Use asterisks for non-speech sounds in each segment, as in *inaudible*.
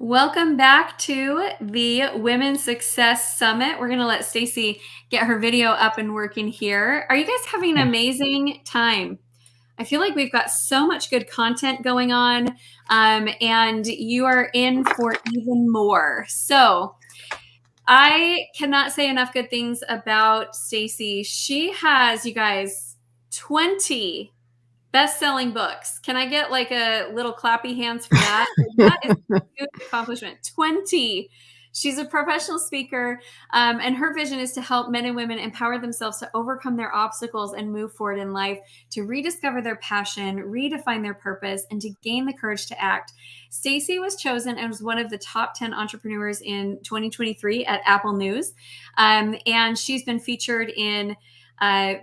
Welcome back to the Women's Success Summit. We're gonna let Stacy get her video up and working here. Are you guys having an amazing time? I feel like we've got so much good content going on, um, and you are in for even more. So, I cannot say enough good things about Stacy. She has, you guys, 20 best-selling books. Can I get like a little clappy hands for that? that is a *laughs* huge accomplishment. 20. She's a professional speaker, um, and her vision is to help men and women empower themselves to overcome their obstacles and move forward in life, to rediscover their passion, redefine their purpose, and to gain the courage to act. Stacy was chosen as one of the top 10 entrepreneurs in 2023 at Apple News, um, and she's been featured in uh,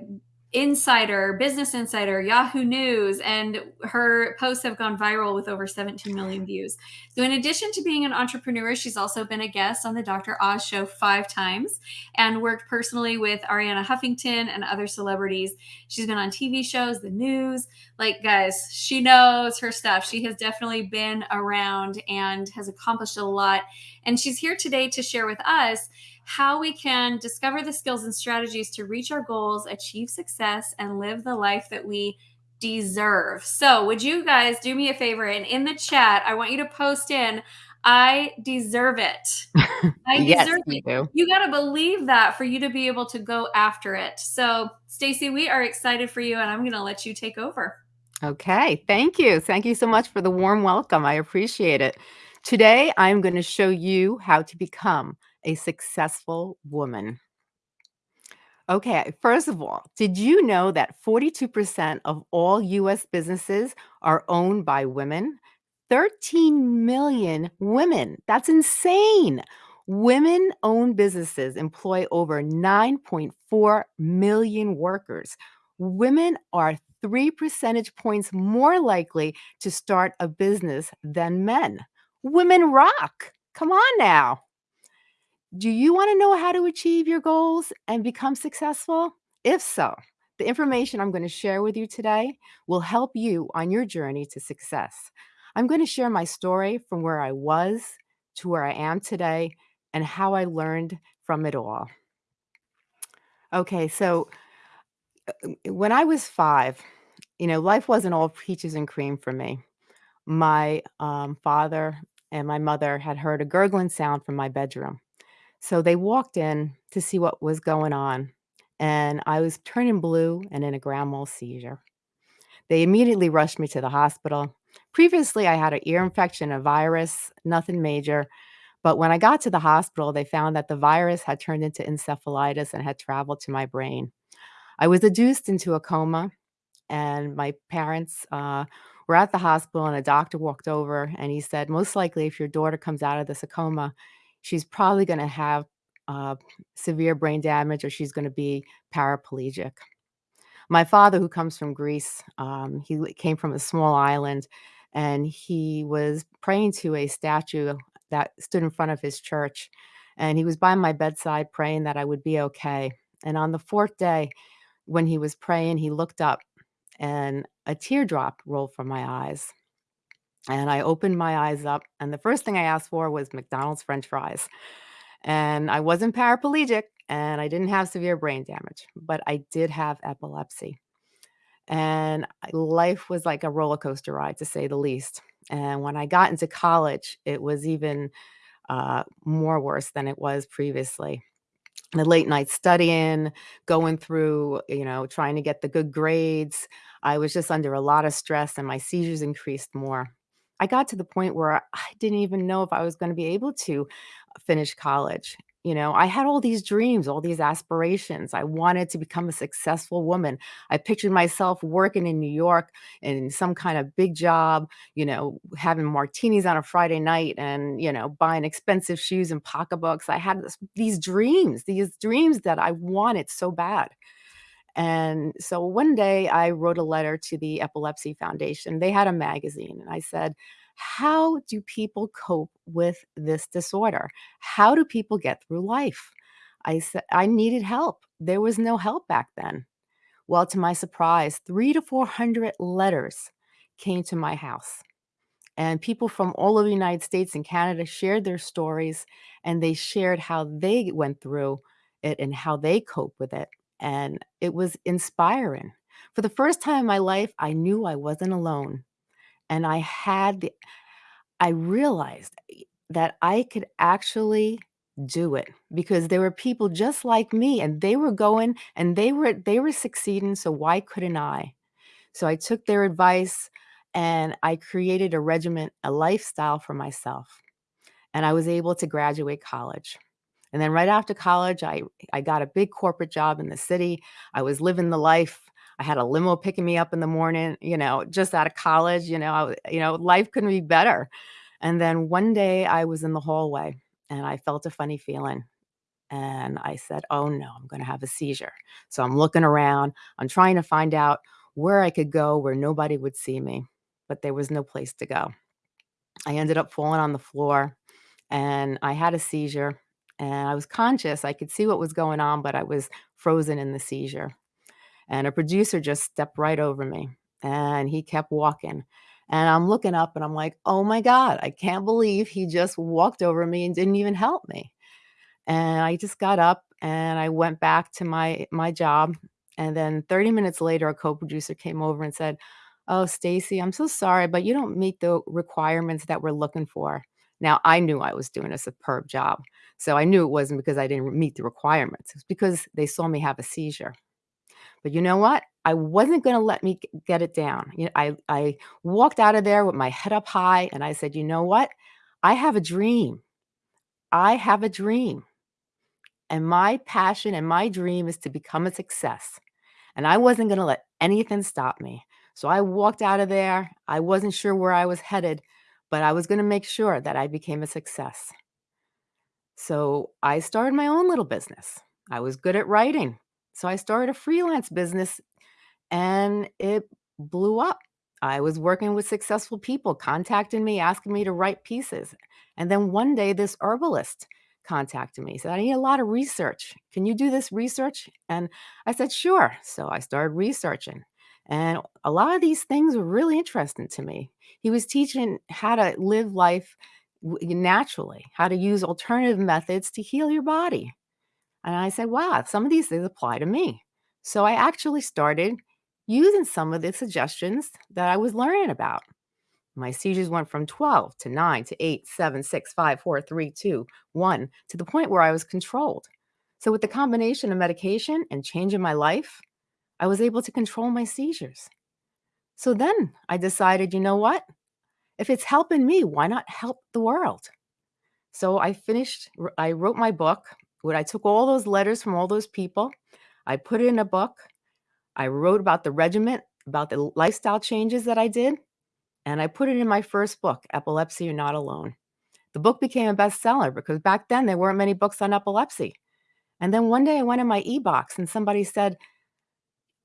Insider, Business Insider, Yahoo News, and her posts have gone viral with over 17 million views. So, in addition to being an entrepreneur, she's also been a guest on the Dr. Oz show five times and worked personally with Arianna Huffington and other celebrities. She's been on TV shows, the news. Like, guys, she knows her stuff. She has definitely been around and has accomplished a lot. And she's here today to share with us how we can discover the skills and strategies to reach our goals, achieve success, and live the life that we deserve. So, would you guys do me a favor and in the chat, I want you to post in I deserve it. *laughs* I yes, deserve it. do. You got to believe that for you to be able to go after it. So, Stacy, we are excited for you and I'm going to let you take over. Okay, thank you. Thank you so much for the warm welcome. I appreciate it. Today, I'm going to show you how to become a successful woman. Okay, first of all, did you know that 42% of all US businesses are owned by women? 13 million women. That's insane. Women owned businesses employ over 9.4 million workers. Women are three percentage points more likely to start a business than men. Women rock. Come on now. Do you want to know how to achieve your goals and become successful? If so, the information I'm going to share with you today will help you on your journey to success. I'm going to share my story from where I was to where I am today and how I learned from it all. Okay, so uh, when I was five, you know, life wasn't all peaches and cream for me. My um, father and my mother had heard a gurgling sound from my bedroom. So they walked in to see what was going on, and I was turning blue and in a grand mal seizure. They immediately rushed me to the hospital. Previously, I had an ear infection, a virus, nothing major. But when I got to the hospital, they found that the virus had turned into encephalitis and had traveled to my brain. I was induced into a coma, and my parents uh, were at the hospital, and a doctor walked over and he said, Most likely, if your daughter comes out of this coma, she's probably going to have uh, severe brain damage or she's going to be paraplegic. My father, who comes from Greece, um, he came from a small island and he was praying to a statue that stood in front of his church. And he was by my bedside praying that I would be okay. And on the fourth day, when he was praying, he looked up and a teardrop rolled from my eyes. And I opened my eyes up, and the first thing I asked for was McDonald's french fries. And I wasn't paraplegic and I didn't have severe brain damage, but I did have epilepsy. And life was like a roller coaster ride, to say the least. And when I got into college, it was even uh, more worse than it was previously the late night studying, going through, you know, trying to get the good grades. I was just under a lot of stress and my seizures increased more. I got to the point where I didn't even know if I was going to be able to finish college. You know, I had all these dreams, all these aspirations. I wanted to become a successful woman. I pictured myself working in New York in some kind of big job, you know, having martinis on a Friday night and, you know, buying expensive shoes and pocketbooks. I had this, these dreams, these dreams that I wanted so bad. And so one day I wrote a letter to the Epilepsy Foundation. They had a magazine, and I said, How do people cope with this disorder? How do people get through life? I said, I needed help. There was no help back then. Well, to my surprise, three to 400 letters came to my house. and people from all over the United States and Canada shared their stories, and they shared how they went through it and how they cope with it, and it was inspiring. For the first time in my life, I knew I wasn't alone, and I had the I realized that I could actually do it because there were people just like me, and they were going and they were they were succeeding, so why couldn't I? So I took their advice, and I created a regiment, a lifestyle for myself, and I was able to graduate college. And then right after college, I I got a big corporate job in the city. I was living the life. I had a limo picking me up in the morning, you know, just out of college, you know, I you know, life couldn't be better. And then one day I was in the hallway, and I felt a funny feeling, and I said, "Oh, no, I'm gonna have a seizure." So I'm looking around, I'm trying to find out where I could go where nobody would see me, but there was no place to go. I ended up falling on the floor, and I had a seizure, and I was conscious, I could see what was going on, but I was frozen in the seizure. And a producer just stepped right over me, and he kept walking, and I'm looking up, and I'm like, "Oh my god, I can't believe he just walked over me and didn't even help me." And I just got up, and I went back to my my job, and then 30 minutes later, a co-producer came over and said, "Oh, Stacy, I'm so sorry, but you don't meet the requirements that we're looking for." Now, I knew I was doing a superb job, so I knew it wasn't because I didn't meet the requirements, it's because they saw me have a seizure. But you know what? I wasn't gonna let me get it down, you know, I I walked out of there with my head up high, and I said, "You know what? I have a dream. I have a dream." And my passion and my dream is to become a success, and I wasn't gonna let anything stop me. So I walked out of there, I wasn't sure where I was headed, but I was gonna make sure that I became a success. So I started my own little business. I was good at writing, so I started a freelance business, and it blew up. I was working with successful people contacting me, asking me to write pieces, and then one day, this herbalist contacted me, said, "I need a lot of research. Can you do this research?" And I said, "Sure." So I started researching, and a lot of these things were really interesting to me. He was teaching how to live life naturally, how to use alternative methods to heal your body. And I said, "Wow, some of these things apply to me." So I actually started using some of the suggestions that I was learning about. My seizures went from 12 to 9 to 8, 7, 6, 5, 4, 3, 2, 1, to the point where I was controlled. So with the combination of medication and changing my life, I was able to control my seizures. So then I decided, "You know what? If it's helping me, why not help the world?" So I finished I wrote my book, where I took all those letters from all those people, I put it in a book, I wrote about the regiment, about the lifestyle changes that I did, and I put it in my first book, Epilepsy: You're Not Alone. The book became a bestseller because back then there weren't many books on epilepsy. And then one day I went in my e-box and somebody said,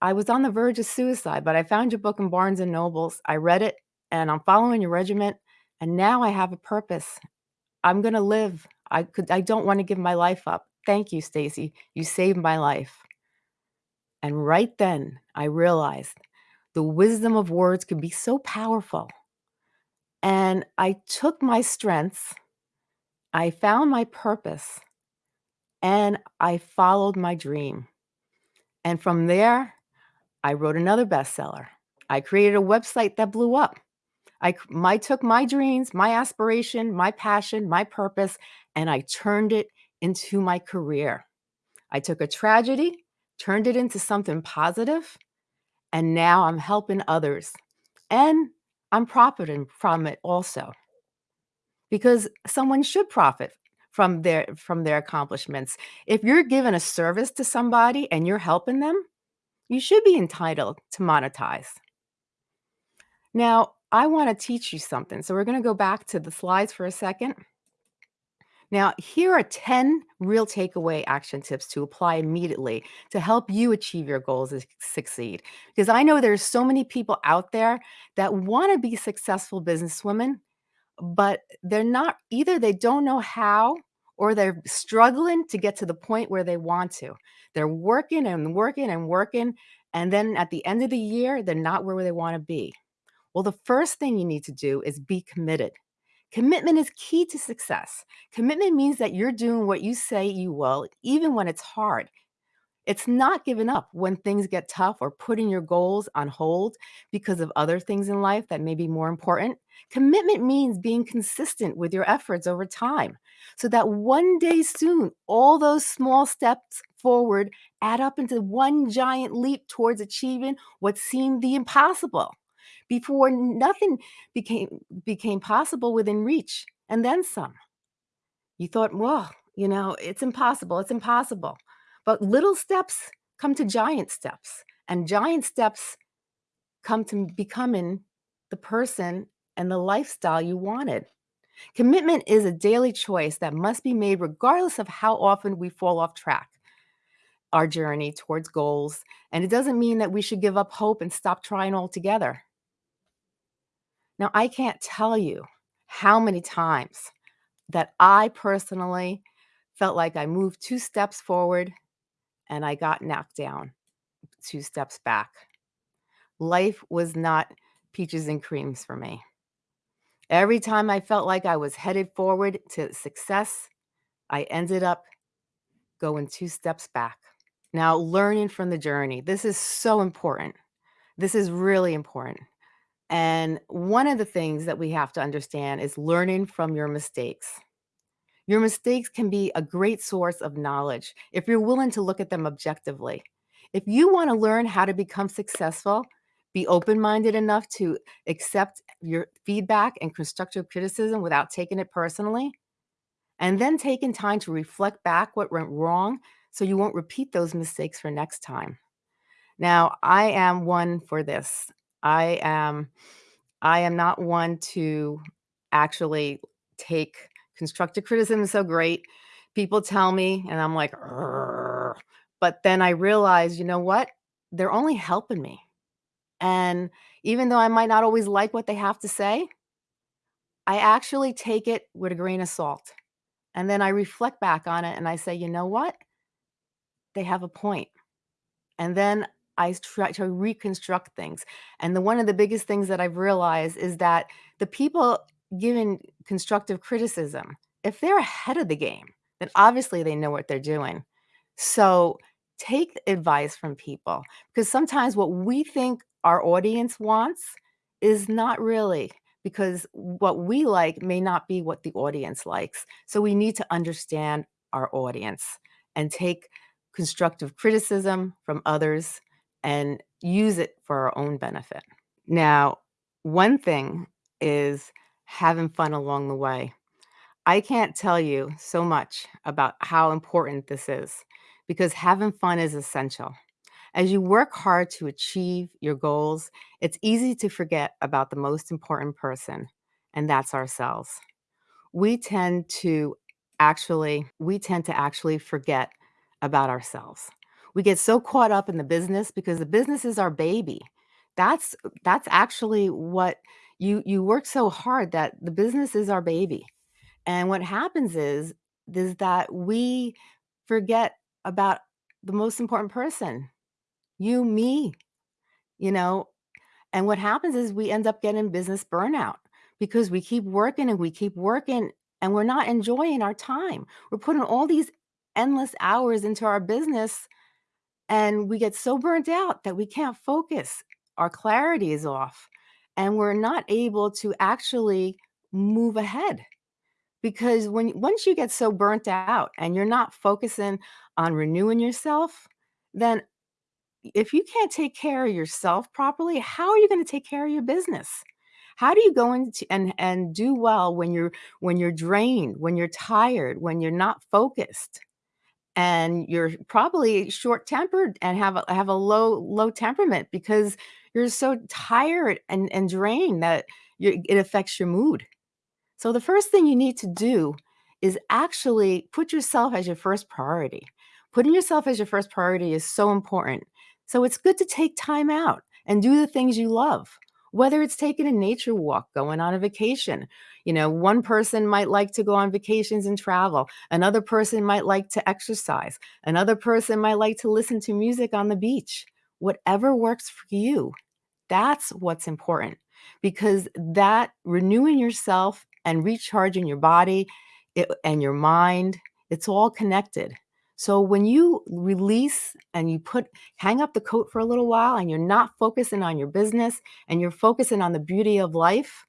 "I was on the verge of suicide, but I found your book in Barnes& Nobles, I read it, and I'm following your regiment. and now I have a purpose. I'm gonna live. I could I don't wanna give my life up. Thank you, Stacy. You saved my life." And right then, I realized the wisdom of words could be so powerful. And I took my strengths, I found my purpose, and I followed my dream. And from there, I wrote another bestseller. I created a website that blew up. I my took my dreams, my aspiration, my passion, my purpose, and I turned it into my career. I took a tragedy, turned it into something positive, and now I'm helping others, and I'm profiting from it also. Because someone should profit from their from their accomplishments. If you're giving a service to somebody and you're helping them, you should be entitled to monetize. Now, I wanna teach you something, so we're gonna go back to the slides for a second. Now, here are 10 real takeaway action tips to apply immediately to help you achieve your goals and succeed. Because I know there's so many people out there that wanna be successful businesswomen, but they're not either they don't know how or they're struggling to get to the point where they want to. They're working and working and working, and then at the end of the year, they're not where they wanna be. Well, the first thing you need to do is be committed. Commitment is key to success. Commitment means that you're doing what you say you will, even when it's hard. It's not giving up when things get tough or putting your goals on hold because of other things in life that may be more important. Commitment means being consistent with your efforts over time so that one day soon, all those small steps forward add up into one giant leap towards achieving what seemed the impossible before nothing became became possible within reach and then some. You thought, well, you know, it's impossible, it's impossible. But little steps come to giant steps, and giant steps come to becoming the person and the lifestyle you wanted. Commitment is a daily choice that must be made regardless of how often we fall off track our journey towards goals. And it doesn't mean that we should give up hope and stop trying altogether. Now, I can't tell you how many times that I personally felt like I moved two steps forward and I got knocked down two steps back. Life was not peaches and creams for me. Every time I felt like I was headed forward to success, I ended up going two steps back. Now, learning from the journey. This is so important. This is really important. And one of the things that we have to understand is learning from your mistakes. Your mistakes can be a great source of knowledge if you're willing to look at them objectively. If you want to learn how to become successful, be open minded enough to accept your feedback and constructive criticism without taking it personally, and then taking time to reflect back what went wrong so you won't repeat those mistakes for next time. Now, I am one for this. I am I am not one to actually take constructive criticism is so great. People tell me and I'm like, but then I realize, you know what? They're only helping me. And even though I might not always like what they have to say, I actually take it with a grain of salt. And then I reflect back on it and I say, you know what? They have a point. And then I try to reconstruct things. And the one of the biggest things that I've realized is that the people giving constructive criticism, if they're ahead of the game, then obviously they know what they're doing. So take advice from people because sometimes what we think our audience wants is not really because what we like may not be what the audience likes. So we need to understand our audience and take constructive criticism from others and use it for our own benefit. Now, one thing is having fun along the way. I can't tell you so much about how important this is because having fun is essential. As you work hard to achieve your goals, it's easy to forget about the most important person, and that's ourselves. We tend to actually we tend to actually forget about ourselves. We get so caught up in the business because the business is our baby. That's that's actually what you you work so hard that the business is our baby. And what happens is is that we forget about the most important person, you, me, you know. And what happens is we end up getting business burnout because we keep working and we keep working and we're not enjoying our time. We're putting all these endless hours into our business and we get so burnt out that we can't focus. Our clarity is off and we're not able to actually move ahead. Because when once you get so burnt out and you're not focusing on renewing yourself, then if you can't take care of yourself properly, how are you going to take care of your business? How do you go into and and do well when you're when you're drained, when you're tired, when you're not focused? And you're probably short-tempered and have a have a low low temperament because you're so tired and and drained that you it affects your mood. So the first thing you need to do is actually put yourself as your first priority. Putting yourself as your first priority is so important. So it's good to take time out and do the things you love. Whether it's taking a nature walk, going on a vacation. You know, one person might like to go on vacations and travel. Another person might like to exercise. Another person might like to listen to music on the beach. Whatever works for you, that's what's important. because that renewing yourself and recharging your body it, and your mind, it's all connected. So when you release and you put hang up the coat for a little while and you're not focusing on your business and you're focusing on the beauty of life,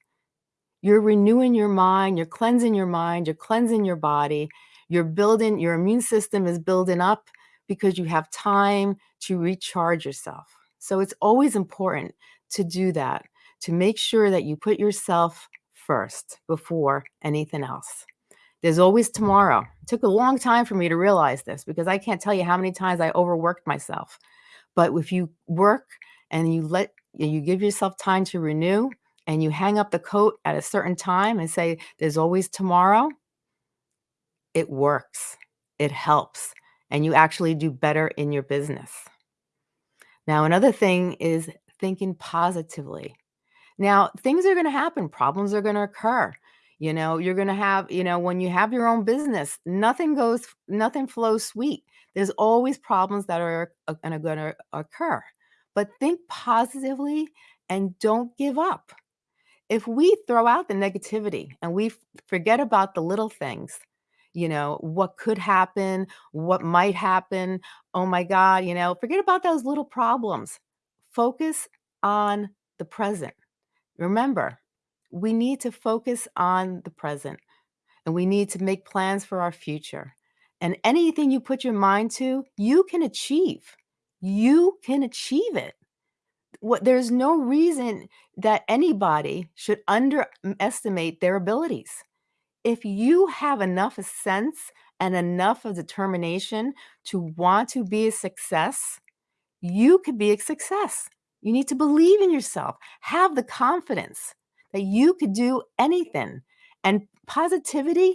you're renewing your mind, you're cleansing your mind, you're cleansing your body, you're building your immune system is building up because you have time to recharge yourself. So it's always important to do that, to make sure that you put yourself first before anything else. There's always tomorrow. It took a long time for me to realize this because I can't tell you how many times I overworked myself. But if you work and you let you give yourself time to renew and you hang up the coat at a certain time and say there's always tomorrow, it works. It helps and you actually do better in your business. Now, another thing is thinking positively. Now, things are going to happen, problems are going to occur. You know, you're going to have, you know, when you have your own business, nothing goes, nothing flows sweet. There's always problems that are uh, going to occur. But think positively and don't give up. If we throw out the negativity and we forget about the little things, you know, what could happen, what might happen, oh my God, you know, forget about those little problems. Focus on the present. Remember, we need to focus on the present and we need to make plans for our future. And anything you put your mind to, you can achieve. You can achieve it. What there's no reason that anybody should underestimate their abilities. If you have enough sense and enough of determination to want to be a success, you could be a success. You need to believe in yourself, have the confidence that you could do anything. And positivity,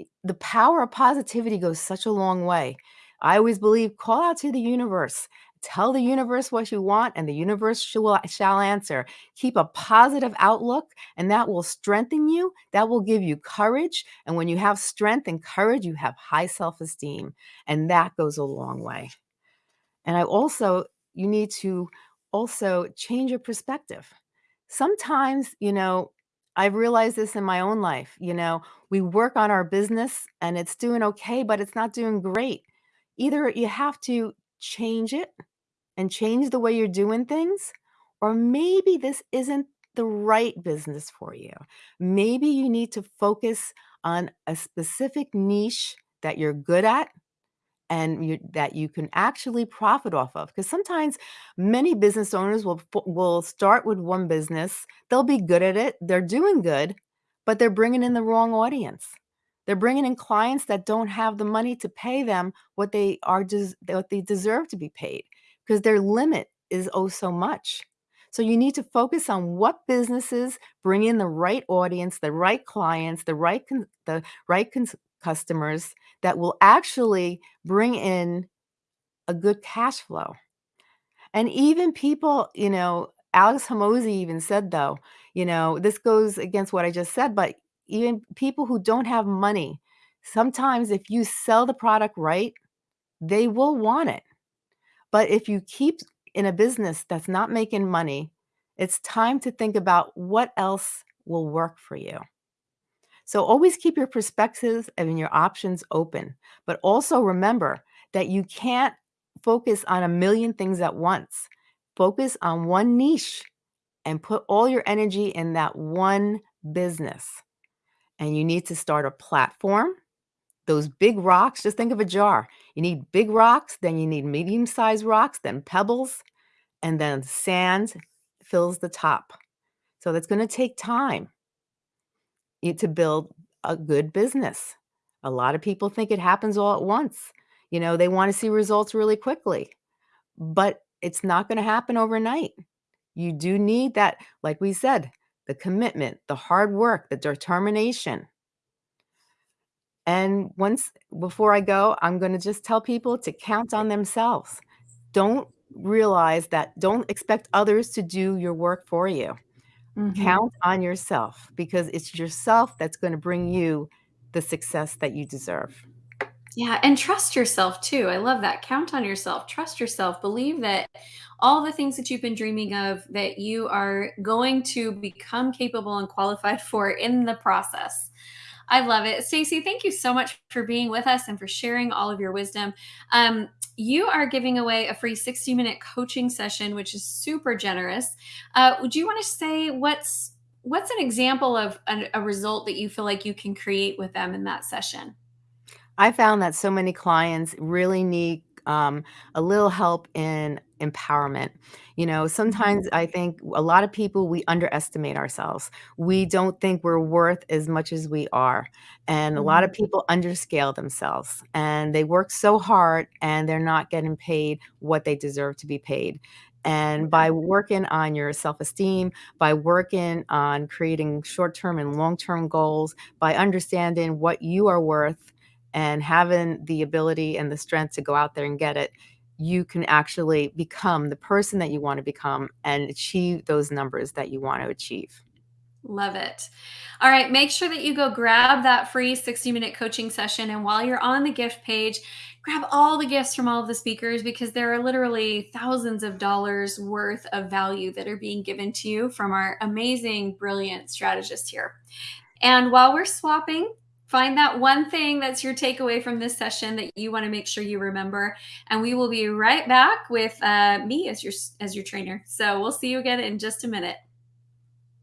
eh, the power of positivity goes such a long way. I always believe call out to the universe. Tell the universe what you want, and the universe shall, shall answer. Keep a positive outlook, and that will strengthen you. That will give you courage. And when you have strength and courage, you have high self esteem, and that goes a long way. And I also, you need to also change your perspective. Sometimes, you know, I've realized this in my own life. You know, we work on our business and it's doing okay, but it's not doing great. Either you have to change it and change the way you're doing things, or maybe this isn't the right business for you. Maybe you need to focus on a specific niche that you're good at and you, that you can actually profit off of. Because sometimes many business owners will will start with one business, they'll be good at it, they're doing good, but they're bringing in the wrong audience. They're bringing in clients that don't have the money to pay them what they are des- what they deserve to be paid because their limit is oh so much. So you need to focus on what businesses bring in the right audience, the right clients, the right con- the right con- customers that will actually bring in a good cash flow. And even people, you know, Alex Hormozi even said though, you know, this goes against what I just said, but even people who don't have money, sometimes if you sell the product right, they will want it. But if you keep in a business that's not making money, it's time to think about what else will work for you. So always keep your perspectives and your options open, but also remember that you can't focus on a million things at once. Focus on one niche and put all your energy in that one business. And you need to start a platform. Those big rocks, just think of a jar. You need big rocks, then you need medium sized rocks, then pebbles, and then sand fills the top. So that's going to take time to build a good business. A lot of people think it happens all at once. You know, they want to see results really quickly, but it's not going to happen overnight. You do need that, like we said, the commitment, the hard work, the determination. And once before I go, I'm going to just tell people to count on themselves. Don't realize that, don't expect others to do your work for you. Mm-hmm. Count on yourself because it's yourself that's going to bring you the success that you deserve. Yeah, and trust yourself too. I love that. Count on yourself. Trust yourself. Believe that all the things that you've been dreaming of that you are going to become capable and qualified for in the process. I love it. Stacey, thank you so much for being with us and for sharing all of your wisdom. Um, you are giving away a free 60 minute coaching session, which is super generous. Uh, would you want to say what's what's an example of a, a result that you feel like you can create with them in that session? I found that so many clients really need um, a little help in empowerment. You know, Mhm. sometimes I think a lot of people, we underestimate ourselves. We don't think we're worth as much as we are. And a lot of Mhm. people underscale themselves and they work so hard and they're not getting paid what they deserve to be paid. And by working on your self esteem, by working on creating short term and long term goals, by understanding what you are worth and having the ability and the strength to go out there and get it, you can actually become the person that you want to become and achieve those numbers that you want to achieve. Love it. All right, make sure that you go grab that free 60 minute coaching session. And while you're on the gift page, grab all the gifts from all of the speakers because there are literally thousands of dollars worth of value that are being given to you from our amazing, brilliant strategist here. And while we're swapping, find that one thing that's your takeaway from this session that you want to make sure you remember. And we will be right back with uh, me as your as your trainer. So we'll see you again in just a minute.